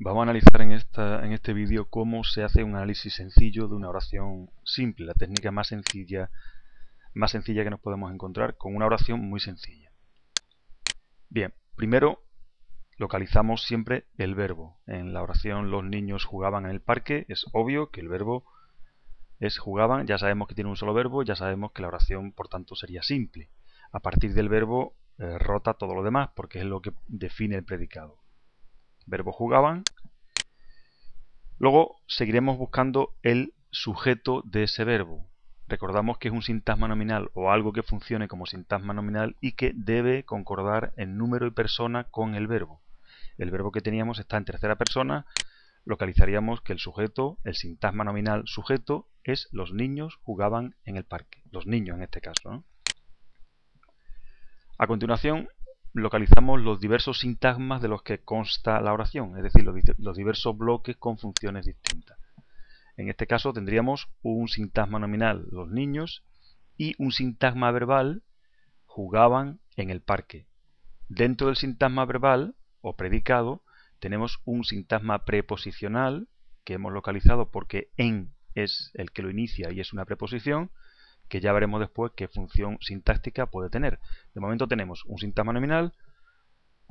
Vamos a analizar en, esta, en este vídeo cómo se hace un análisis sencillo de una oración simple, la técnica más sencilla, más sencilla que nos podemos encontrar con una oración muy sencilla. Bien, primero localizamos siempre el verbo. En la oración los niños jugaban en el parque, es obvio que el verbo es jugaban, ya sabemos que tiene un solo verbo, ya sabemos que la oración por tanto sería simple. A partir del verbo eh, rota todo lo demás porque es lo que define el predicado verbo jugaban. Luego seguiremos buscando el sujeto de ese verbo. Recordamos que es un sintagma nominal o algo que funcione como sintagma nominal y que debe concordar en número y persona con el verbo. El verbo que teníamos está en tercera persona, localizaríamos que el sujeto, el sintagma nominal sujeto, es los niños jugaban en el parque. Los niños en este caso. A continuación localizamos los diversos sintagmas de los que consta la oración, es decir, los, diversos bloques con funciones distintas. En este caso tendríamos un sintagma nominal, los niños, y un sintagma verbal, jugaban en el parque. Dentro del sintagma verbal o predicado tenemos un sintagma preposicional que hemos localizado porque en es el que lo inicia y es una preposición, que ya veremos después qué función sintáctica puede tener. De momento tenemos un sintagma nominal,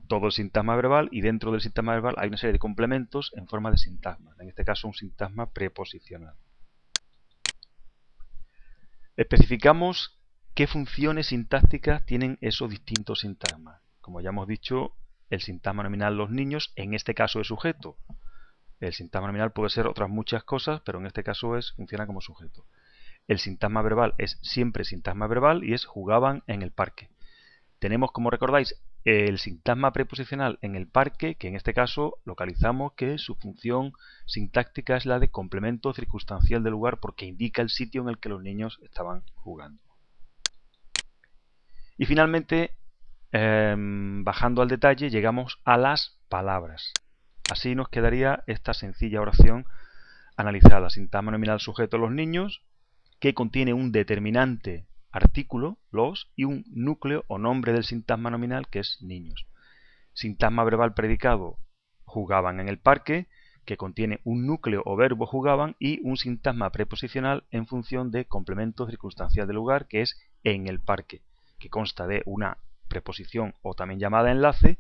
todo el sintagma verbal y dentro del sintagma verbal hay una serie de complementos en forma de sintagma, en este caso un sintagma preposicional. Especificamos qué funciones sintácticas tienen esos distintos sintagmas. Como ya hemos dicho, el sintagma nominal los niños, en este caso es sujeto. El sintagma nominal puede ser otras muchas cosas, pero en este caso es, funciona como sujeto. El sintagma verbal es siempre sintagma verbal y es jugaban en el parque. Tenemos, como recordáis, el sintagma preposicional en el parque, que en este caso localizamos que su función sintáctica es la de complemento circunstancial del lugar porque indica el sitio en el que los niños estaban jugando. Y finalmente, em, bajando al detalle, llegamos a las palabras. Así nos quedaría esta sencilla oración analizada. Sintagma nominal sujeto los niños, que contiene un determinante artículo, los, y un núcleo o nombre del sintagma nominal, que es niños. Sintagma verbal predicado, jugaban en el parque, que contiene un núcleo o verbo jugaban y un sintagma preposicional en función de complemento circunstancial del lugar, que es en el parque, que consta de una preposición o también llamada enlace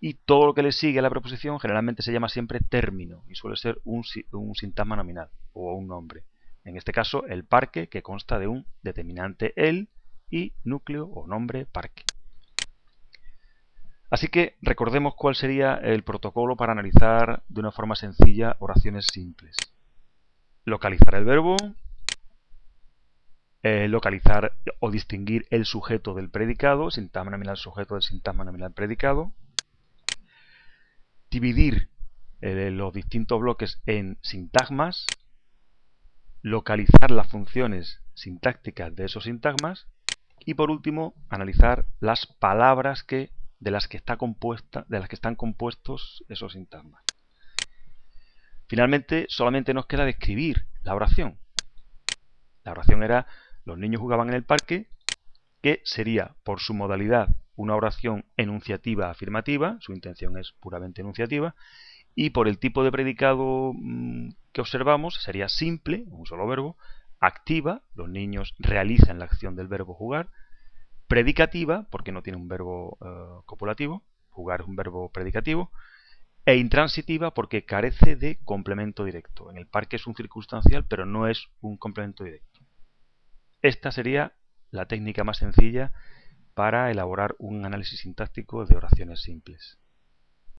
y todo lo que le sigue a la preposición generalmente se llama siempre término y suele ser un, un sintagma nominal o un nombre. En este caso, el parque, que consta de un determinante el y núcleo o nombre parque. Así que recordemos cuál sería el protocolo para analizar de una forma sencilla oraciones simples. Localizar el verbo, eh, localizar o distinguir el sujeto del predicado, sintagma nominal sujeto del sintagma nominal predicado, dividir eh, los distintos bloques en sintagmas, localizar las funciones sintácticas de esos sintagmas y por último analizar las palabras que de las que está compuesta de las que están compuestos esos sintagmas. Finalmente solamente nos queda describir la oración. La oración era los niños jugaban en el parque, que sería por su modalidad una oración enunciativa afirmativa, su intención es puramente enunciativa, y por el tipo de predicado mm, que observamos sería simple, un solo verbo, activa, los niños realizan la acción del verbo jugar, predicativa, porque no tiene un verbo eh, copulativo, jugar es un verbo predicativo, e intransitiva porque carece de complemento directo. En el parque es un circunstancial, pero no es un complemento directo. Esta sería la técnica más sencilla para elaborar un análisis sintáctico de oraciones simples.